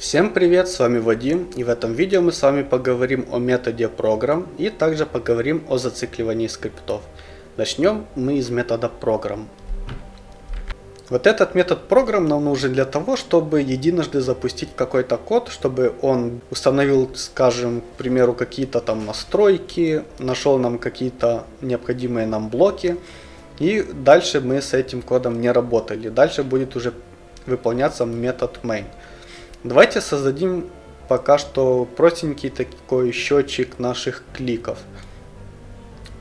Всем привет, с вами Вадим и в этом видео мы с вами поговорим о методе program и также поговорим о зацикливании скриптов. Начнем мы из метода program. Вот этот метод program нам нужен для того, чтобы единожды запустить какой-то код, чтобы он установил, скажем, к примеру, какие-то там настройки, нашел нам какие-то необходимые нам блоки, и дальше мы с этим кодом не работали. Дальше будет уже выполняться метод main. Давайте создадим пока что простенький такой счетчик наших кликов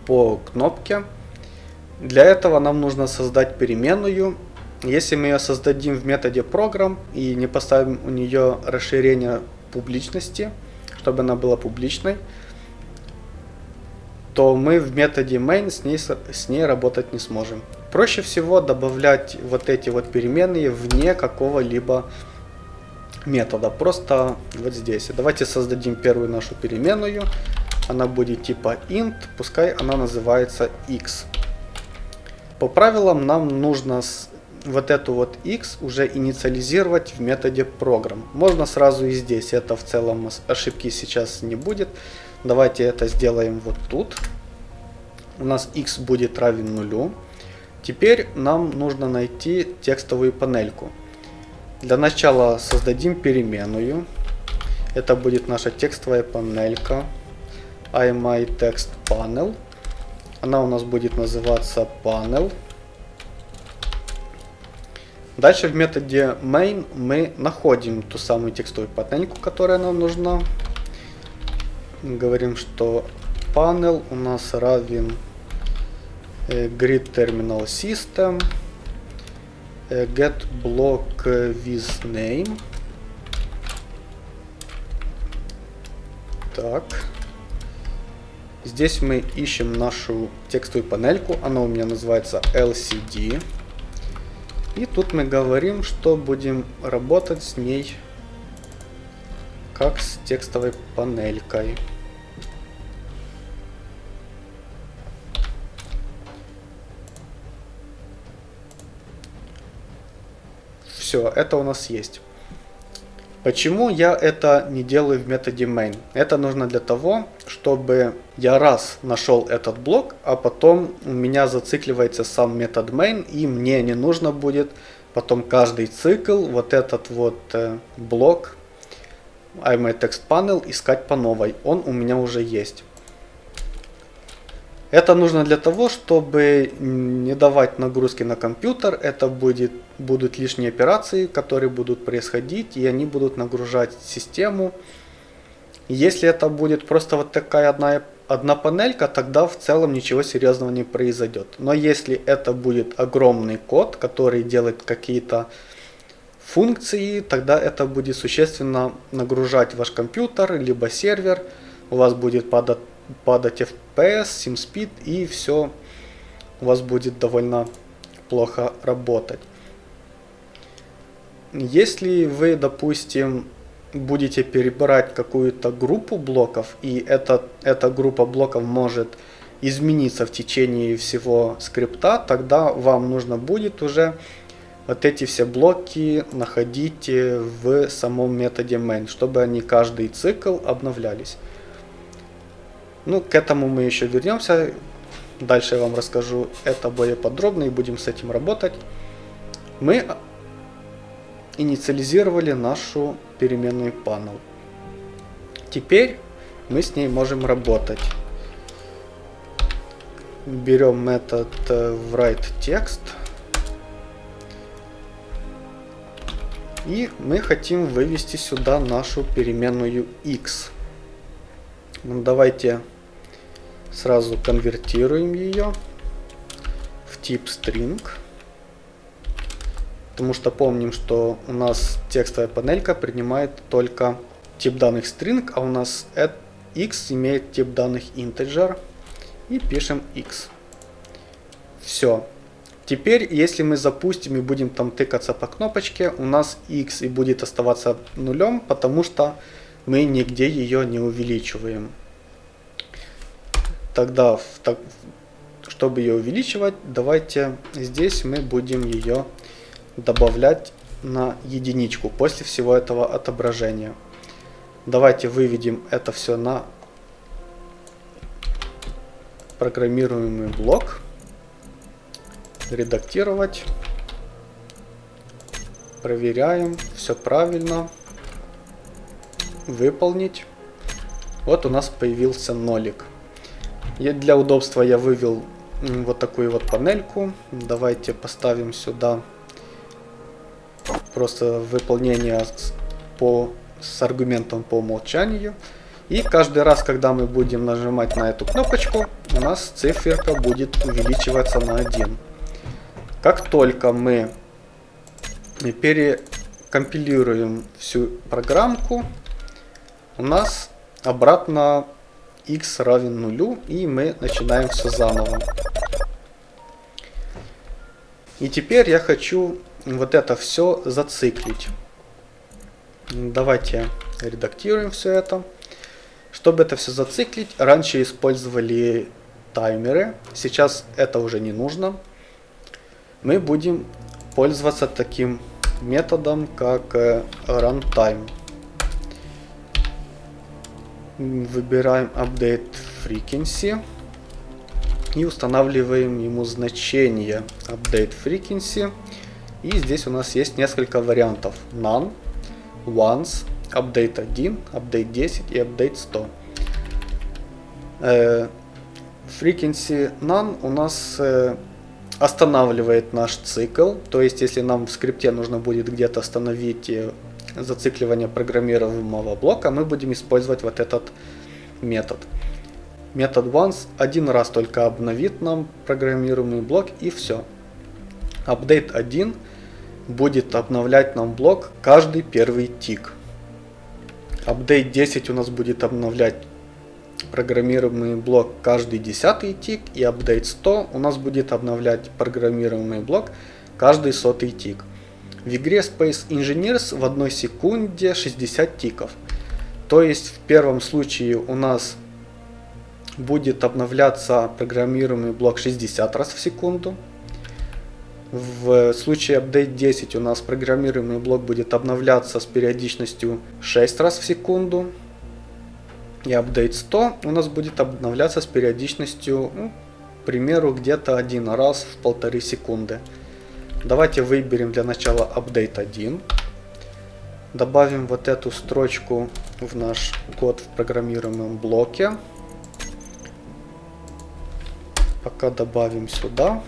по кнопке. Для этого нам нужно создать переменную. Если мы ее создадим в методе program и не поставим у нее расширение публичности, чтобы она была публичной, то мы в методе main с ней, с ней работать не сможем. Проще всего добавлять вот эти вот переменные вне какого-либо метода. Просто вот здесь. Давайте создадим первую нашу переменную. Она будет типа int, пускай она называется x. По правилам нам нужно вот эту вот x уже инициализировать в методе program. Можно сразу и здесь, это в целом ошибки сейчас не будет. Давайте это сделаем вот тут. У нас x будет равен нулю. Теперь нам нужно найти текстовую панельку. Для начала создадим переменную. Это будет наша текстовая панелька iMyTextPanel. Она у нас будет называться panel. Дальше в методе main мы находим ту самую текстовую панельку, которая нам нужна. Говорим, что panel у нас равен э, grid terminal system get block with name. Так. Здесь мы ищем нашу текстовую панельку. Она у меня называется LCD. И тут мы говорим, что будем работать с ней как с текстовой панелькой. Все, это у нас есть. Почему я это не делаю в методе main? Это нужно для того, чтобы я раз нашел этот блок, а потом у меня зацикливается сам метод main, и мне не нужно будет потом каждый цикл вот этот вот э, блок iMyTextPanel искать по новой. Он у меня уже есть. Это нужно для того, чтобы не давать нагрузки на компьютер. Это будет, будут лишние операции, которые будут происходить, и они будут нагружать систему. Если это будет просто вот такая одна, одна панелька, тогда в целом ничего серьезного не произойдет. Но если это будет огромный код, который делает какие-то функции, тогда это будет существенно нагружать ваш компьютер, либо сервер. У вас будет падать падать FPS, SimSpeed и все у вас будет довольно плохо работать. Если вы, допустим, будете перебирать какую-то группу блоков, и эта, эта группа блоков может измениться в течение всего скрипта, тогда вам нужно будет уже вот эти все блоки находить в самом методе main, чтобы они каждый цикл обновлялись. Ну, к этому мы еще вернемся. Дальше я вам расскажу это более подробно и будем с этим работать. Мы инициализировали нашу переменную panel. Теперь мы с ней можем работать. Берем метод э, writeText. И мы хотим вывести сюда нашу переменную x. Ну, давайте Сразу конвертируем ее в тип string. Потому что помним, что у нас текстовая панелька принимает только тип данных string, а у нас x имеет тип данных integer. И пишем x. Все. Теперь, если мы запустим и будем там тыкаться по кнопочке, у нас x и будет оставаться нулем, потому что мы нигде ее не увеличиваем. Тогда, чтобы ее увеличивать, давайте здесь мы будем ее добавлять на единичку после всего этого отображения. Давайте выведем это все на программируемый блок. Редактировать. Проверяем. Все правильно. Выполнить. Вот у нас появился нолик. И для удобства я вывел вот такую вот панельку. Давайте поставим сюда просто выполнение по, с аргументом по умолчанию. И каждый раз, когда мы будем нажимать на эту кнопочку, у нас циферка будет увеличиваться на 1. Как только мы перекомпилируем всю программку, у нас обратно x равен нулю, и мы начинаем все заново. И теперь я хочу вот это все зациклить. Давайте редактируем все это. Чтобы это все зациклить, раньше использовали таймеры, сейчас это уже не нужно. Мы будем пользоваться таким методом, как э, runtime. Выбираем update frequency и устанавливаем ему значение update frequency. И здесь у нас есть несколько вариантов. None, once, update 1, update 10 и update 100. Э, frequency none у нас э, останавливает наш цикл. То есть, если нам в скрипте нужно будет где-то остановить зацикливание программируемого блока, мы будем использовать вот этот метод. Метод once один раз только обновит нам программируемый блок и все. Update 1 будет обновлять нам блок каждый первый тик. Update 10 у нас будет обновлять программируемый блок каждый десятый тик. И Update 100 у нас будет обновлять программируемый блок каждый сотый тик. В игре Space Engineers в одной секунде 60 тиков. То есть в первом случае у нас будет обновляться программируемый блок 60 раз в секунду. В случае update 10 у нас программируемый блок будет обновляться с периодичностью 6 раз в секунду. И update 100 у нас будет обновляться с периодичностью, ну, к примеру, где-то один раз в полторы секунды. Давайте выберем для начала update 1. Добавим вот эту строчку в наш код в программируемом блоке. Пока добавим сюда.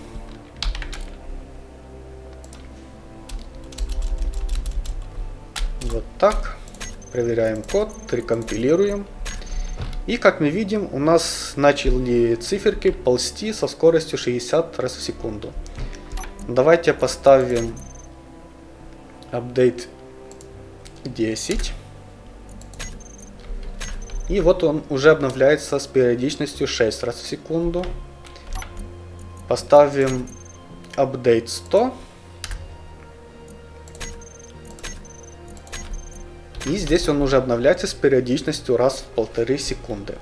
Вот так. Проверяем код, рекомпилируем. И как мы видим, у нас начали циферки ползти со скоростью 60 раз в секунду. Давайте поставим update 10. И вот он уже обновляется с периодичностью 6 раз в секунду. Поставим update 100. И здесь он уже обновляется с периодичностью раз в полторы секунды.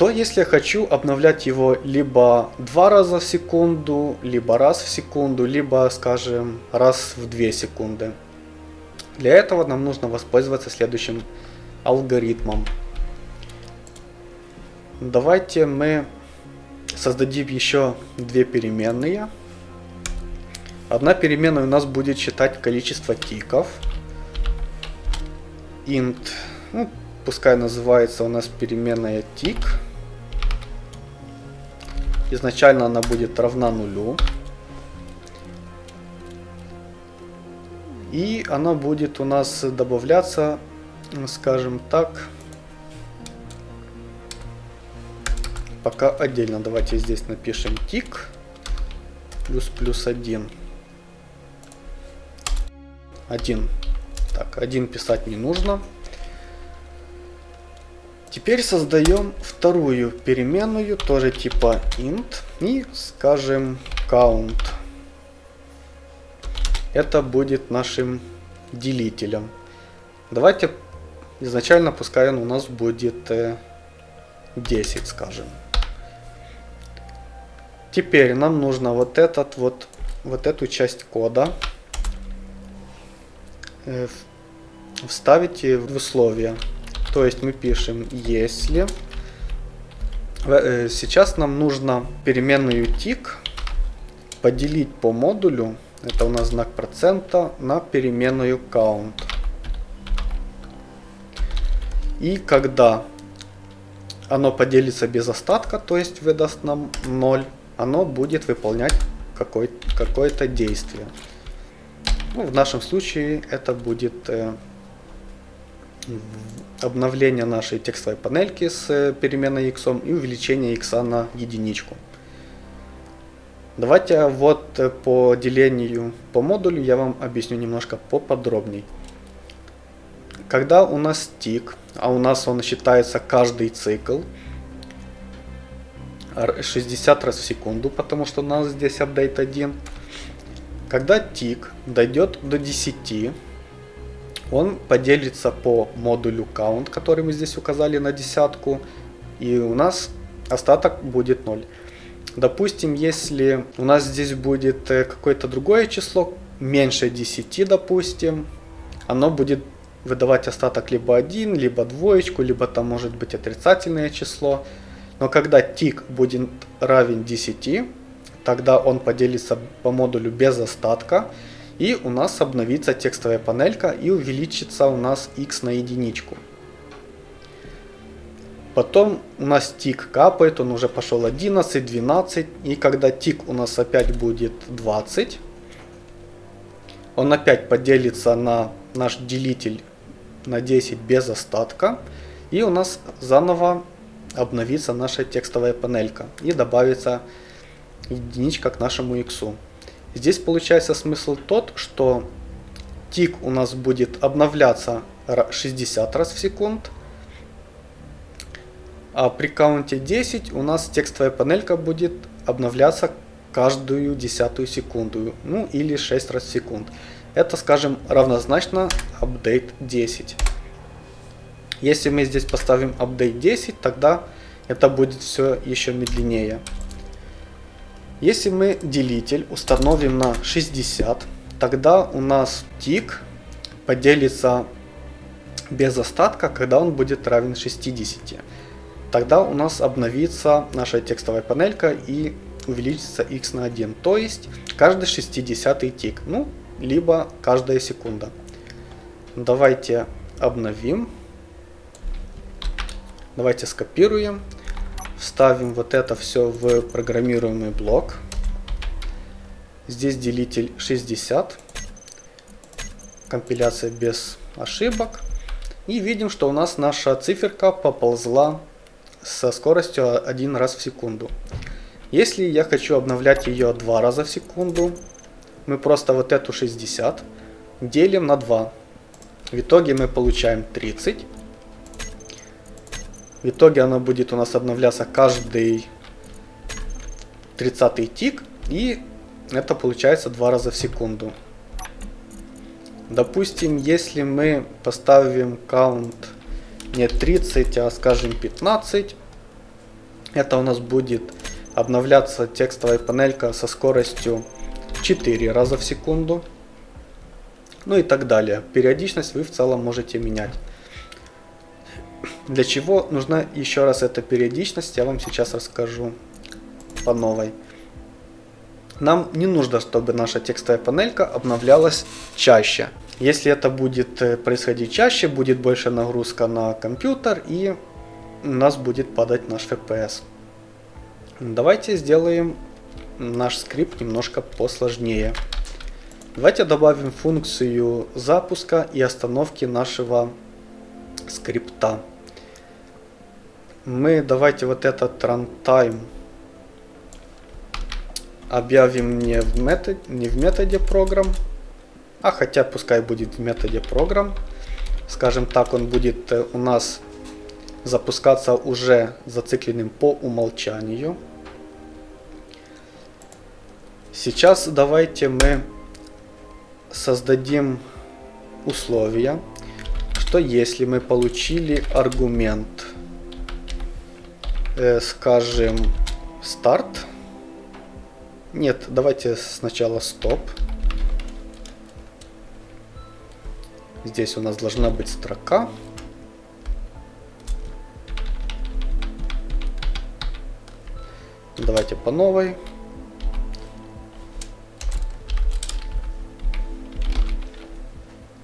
Что если я хочу обновлять его либо два раза в секунду, либо раз в секунду, либо, скажем, раз в две секунды. Для этого нам нужно воспользоваться следующим алгоритмом. Давайте мы создадим еще две переменные. Одна переменная у нас будет считать количество тиков int, ну, пускай называется у нас переменная tick. Изначально она будет равна нулю. И она будет у нас добавляться, скажем так, пока отдельно. Давайте здесь напишем тик плюс плюс 1. 1 так, один писать не нужно. Теперь создаем вторую переменную, тоже типа int, и скажем count. Это будет нашим делителем. Давайте изначально пускай он у нас будет 10, э, скажем. Теперь нам нужно вот этот вот, вот эту часть кода э, вставить в условия. То есть мы пишем если. Э, сейчас нам нужно переменную тик поделить по модулю, это у нас знак процента, на переменную count. И когда оно поделится без остатка, то есть выдаст нам 0, оно будет выполнять какое-то какое действие. Ну, в нашем случае это будет э, обновление нашей текстовой панельки с э, переменной x и увеличение x на единичку. Давайте вот э, по делению по модулю я вам объясню немножко поподробней. Когда у нас тик, а у нас он считается каждый цикл, 60 раз в секунду, потому что у нас здесь апдейт 1. Когда тик дойдет до 10, он поделится по модулю count, который мы здесь указали на десятку, и у нас остаток будет 0. Допустим, если у нас здесь будет э, какое-то другое число, меньше 10, допустим, оно будет выдавать остаток либо 1, либо двоечку, либо там может быть отрицательное число. Но когда тик будет равен 10, тогда он поделится по модулю без остатка. И у нас обновится текстовая панелька и увеличится у нас x на единичку. Потом у нас тик капает, он уже пошел 11, 12. И когда тик у нас опять будет 20, он опять поделится на наш делитель на 10 без остатка. И у нас заново обновится наша текстовая панелька и добавится единичка к нашему x. Здесь получается смысл тот, что тик у нас будет обновляться 60 раз в секунд, а при каунте 10 у нас текстовая панелька будет обновляться каждую десятую секунду, ну или 6 раз в секунд. Это, скажем, равнозначно update 10. Если мы здесь поставим update 10, тогда это будет все еще медленнее. Если мы делитель установим на 60, тогда у нас тик поделится без остатка, когда он будет равен 60. Тогда у нас обновится наша текстовая панелька и увеличится x на 1. То есть каждый 60 тик. Ну, либо каждая секунда. Давайте обновим. Давайте скопируем. Вставим вот это все в программируемый блок. Здесь делитель 60. Компиляция без ошибок. И видим, что у нас наша циферка поползла со скоростью 1 раз в секунду. Если я хочу обновлять ее два раза в секунду, мы просто вот эту 60 делим на 2. В итоге мы получаем 30. В итоге она будет у нас обновляться каждый 30 тик. И это получается 2 раза в секунду. Допустим, если мы поставим count не 30, а скажем 15, это у нас будет обновляться текстовая панелька со скоростью 4 раза в секунду. Ну и так далее. Периодичность вы в целом можете менять. Для чего нужна еще раз эта периодичность, я вам сейчас расскажу по новой. Нам не нужно, чтобы наша текстовая панелька обновлялась чаще. Если это будет э, происходить чаще, будет больше нагрузка на компьютер и у нас будет падать наш FPS. Давайте сделаем наш скрипт немножко посложнее. Давайте добавим функцию запуска и остановки нашего скрипта. Мы давайте вот этот runtime объявим не в, метод, не в методе программ, а хотя пускай будет в методе программ. Скажем так, он будет э, у нас запускаться уже зацикленным по умолчанию. Сейчас давайте мы создадим условия, что если мы получили аргумент, э, скажем, старт, нет, давайте сначала стоп, Здесь у нас должна быть строка. Давайте по новой.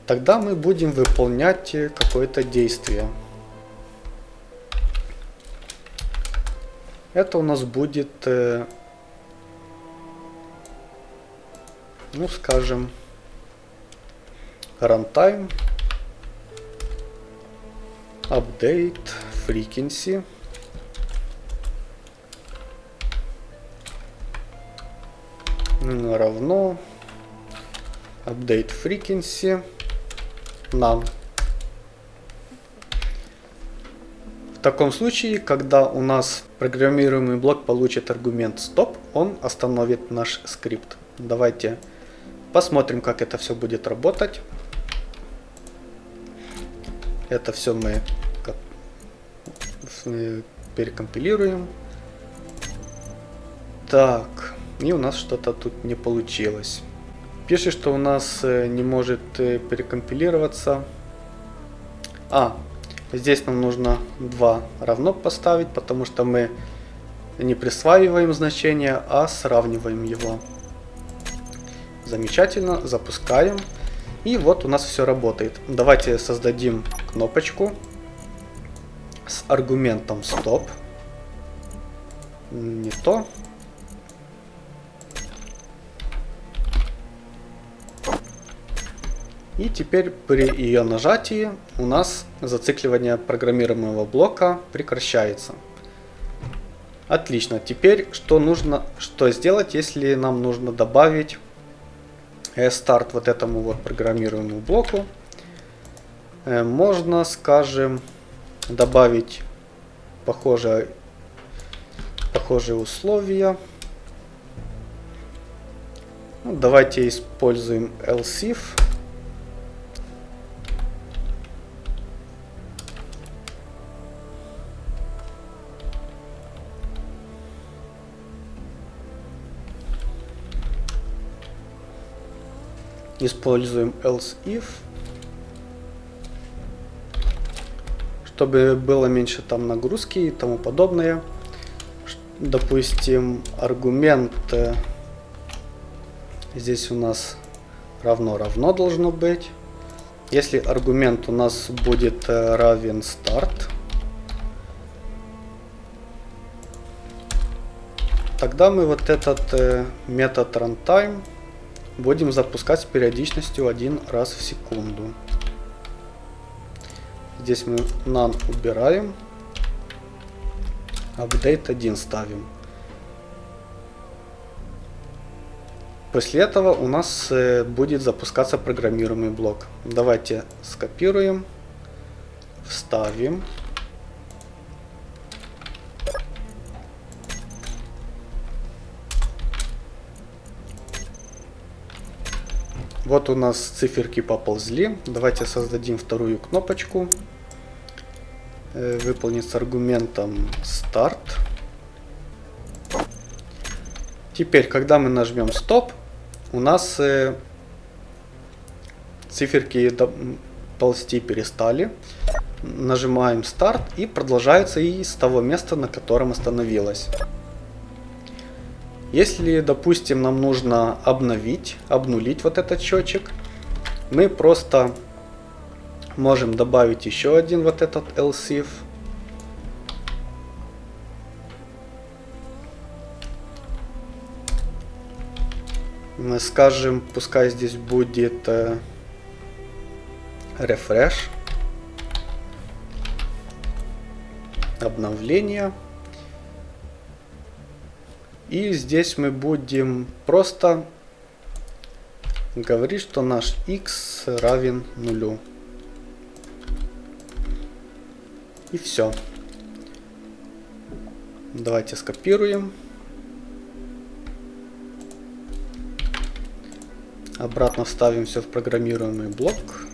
Тогда мы будем выполнять какое-то действие. Это у нас будет, э, ну скажем, runtime, update, frequency. равно update frequency none. Таком случае, когда у нас программируемый блок получит аргумент stop, он остановит наш скрипт. Давайте посмотрим, как это все будет работать. Это все мы перекомпилируем. Так, и у нас что-то тут не получилось. Пишет, что у нас э, не может э, перекомпилироваться. А, здесь нам нужно 2 равно поставить, потому что мы не присваиваем значение, а сравниваем его. Замечательно, запускаем. И вот у нас все работает. Давайте создадим кнопочку с аргументом стоп. Не то. И теперь при ее нажатии у нас зацикливание программируемого блока прекращается. Отлично. Теперь что нужно, что сделать, если нам нужно добавить э, старт вот этому вот программируемому блоку? Э, можно, скажем, добавить похожие, похожие условия. Ну, давайте используем else Используем else if. Чтобы было меньше там нагрузки и тому подобное. Допустим, аргумент здесь у нас равно равно должно быть. Если аргумент у нас будет э, равен start, тогда мы вот этот э, метод runtime будем запускать с периодичностью один раз в секунду. Здесь мы none убираем. Update 1 ставим. После этого у нас э, будет запускаться программируемый блок. Давайте скопируем, вставим. Вот у нас циферки поползли. Давайте создадим вторую кнопочку. Э, выполнить с аргументом старт. Теперь, когда мы нажмем стоп, у нас э, циферки ползти перестали. Нажимаем старт и продолжается и с того места, на котором остановилась. Если, допустим, нам нужно обновить, обнулить вот этот счетчик, мы просто можем добавить еще один вот этот else Мы скажем, пускай здесь будет э, refresh, обновление. И здесь мы будем просто говорить, что наш x равен нулю. И все. Давайте скопируем. Обратно вставим все в программируемый блок.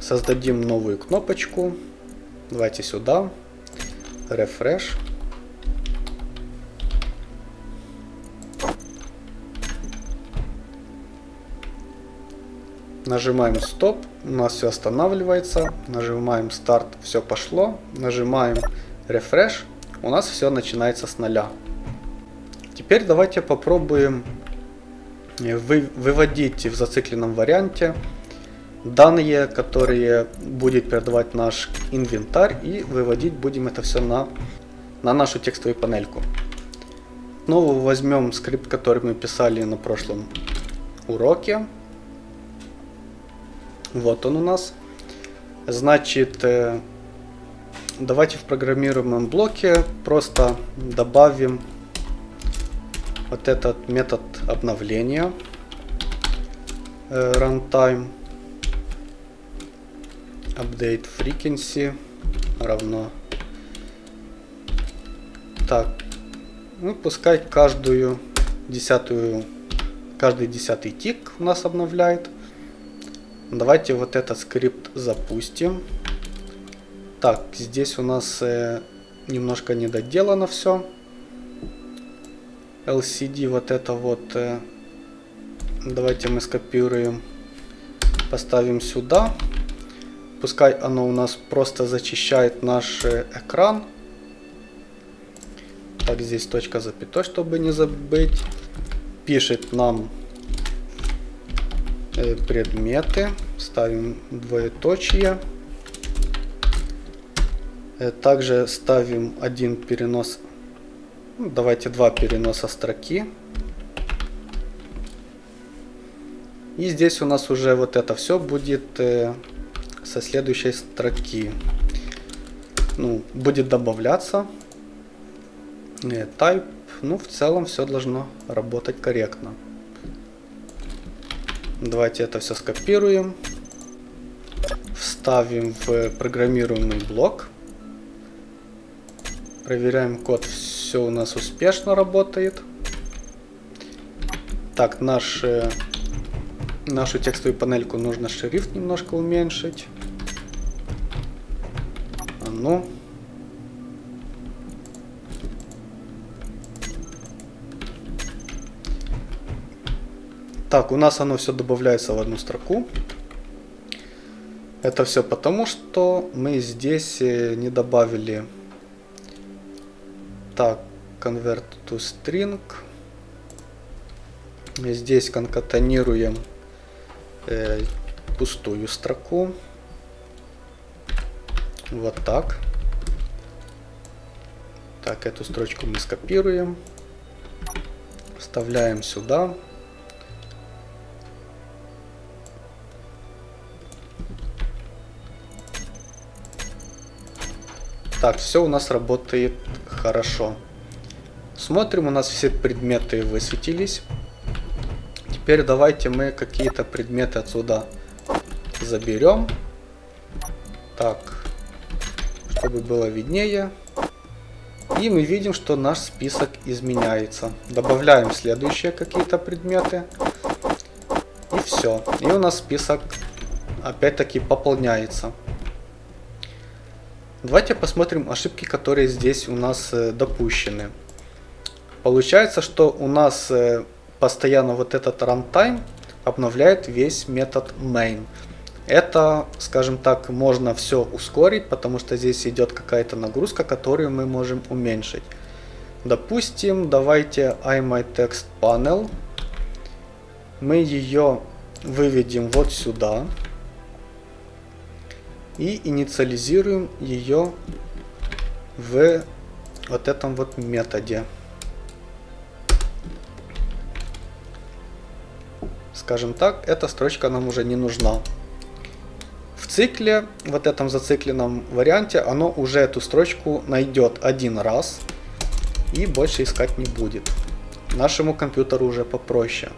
Создадим новую кнопочку. Давайте сюда. Рефреш. Нажимаем стоп, у нас все останавливается. Нажимаем старт, все пошло. Нажимаем рефреш, у нас все начинается с нуля. Теперь давайте попробуем э, выводить в зацикленном варианте данные, которые будет передавать наш инвентарь и выводить будем это все на, на нашу текстовую панельку. Снова возьмем скрипт, который мы писали на прошлом уроке. Вот он у нас. Значит, э, давайте в программируемом блоке просто добавим вот этот метод обновления э, runtime update frequency равно. Так ну пускай каждую десятую каждый десятый тик у нас обновляет. Давайте вот этот скрипт запустим. Так здесь у нас э, немножко недоделано все LCD вот это вот э, давайте мы скопируем поставим сюда пускай оно у нас просто зачищает наш э, экран. Так здесь точка запятой чтобы не забыть. Пишет нам э, предметы. Ставим двоеточие. Э, также ставим один перенос. Ну, давайте два переноса строки. И здесь у нас уже вот это все будет со следующей строки. Ну, будет добавляться. Э, type. Ну, в целом все должно работать корректно. Давайте это все скопируем. Вставим в программируемый блок. Проверяем код. Все у нас успешно работает. Так, наш, э, нашу текстовую панельку нужно шрифт немножко уменьшить. Ну. Так, у нас оно все добавляется в одну строку. Это все потому, что мы здесь э, не добавили так, convert to string. Здесь конкатанируем э, пустую строку. Вот так. Так, эту строчку мы скопируем. Вставляем сюда. Так, все у нас работает хорошо. Смотрим, у нас все предметы высветились. Теперь давайте мы какие-то предметы отсюда заберем. Так, чтобы было виднее. И мы видим, что наш список изменяется. Добавляем следующие какие-то предметы. И все. И у нас список опять-таки пополняется. Давайте посмотрим ошибки, которые здесь у нас э, допущены. Получается, что у нас э, постоянно вот этот runtime обновляет весь метод main. Это, скажем так, можно все ускорить, потому что здесь идет какая-то нагрузка, которую мы можем уменьшить. Допустим, давайте iMyTextPanel. Мы ее выведем вот сюда и инициализируем ее в вот этом вот методе. Скажем так, эта строчка нам уже не нужна. В цикле, вот этом зацикленном варианте, оно уже эту строчку найдет один раз и больше искать не будет. Нашему компьютеру уже попроще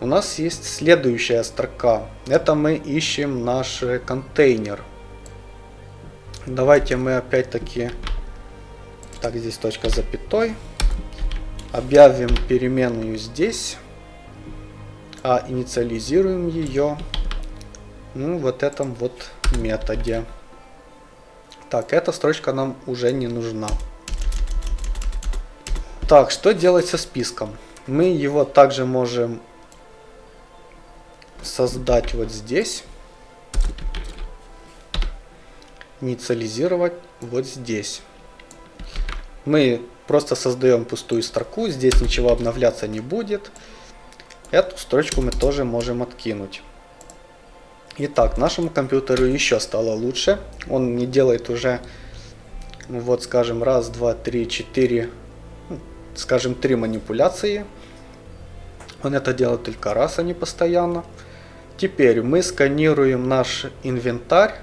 у нас есть следующая строка. Это мы ищем наш контейнер. Давайте мы опять-таки... Так, здесь точка запятой. Объявим переменную здесь. А инициализируем ее ну, вот этом вот методе. Так, эта строчка нам уже не нужна. Так, что делать со списком? Мы его также можем создать вот здесь. Инициализировать вот здесь. Мы просто создаем пустую строку, здесь ничего обновляться не будет. Эту строчку мы тоже можем откинуть. Итак, нашему компьютеру еще стало лучше. Он не делает уже, ну вот скажем, раз, два, три, четыре, ну, скажем, три манипуляции. Он это делает только раз, а не постоянно. Теперь мы сканируем наш инвентарь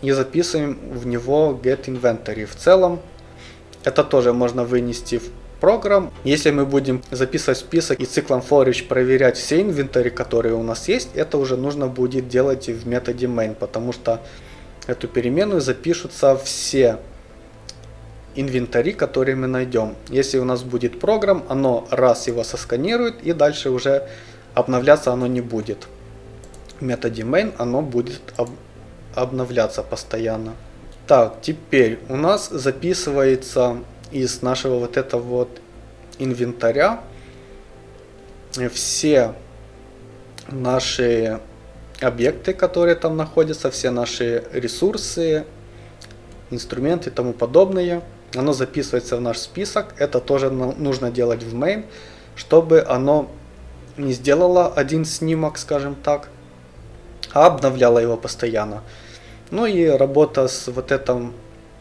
и записываем в него get inventory. В целом это тоже можно вынести в программ. Если мы будем записывать список и циклом for each проверять все инвентари, которые у нас есть, это уже нужно будет делать в методе main, потому что эту переменную запишутся все инвентари, которые мы найдем. Если у нас будет программ, оно раз его сосканирует и дальше уже обновляться оно не будет. В методе main оно будет об обновляться постоянно. Так, теперь у нас записывается из нашего вот этого вот инвентаря все наши объекты, которые там находятся, все наши ресурсы, инструменты и тому подобное. Оно записывается в наш список. Это тоже нужно делать в main, чтобы оно не сделало один снимок, скажем так, а обновляло его постоянно. Ну и работа с вот этим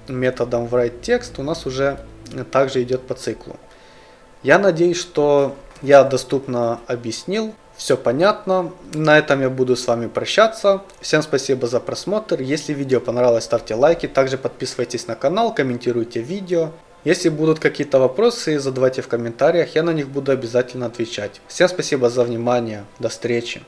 методом write text у нас уже также идет по циклу. Я надеюсь, что я доступно объяснил, все понятно. На этом я буду с вами прощаться. Всем спасибо за просмотр. Если видео понравилось, ставьте лайки. Также подписывайтесь на канал, комментируйте видео. Если будут какие-то вопросы, задавайте в комментариях, я на них буду обязательно отвечать. Всем спасибо за внимание. До встречи.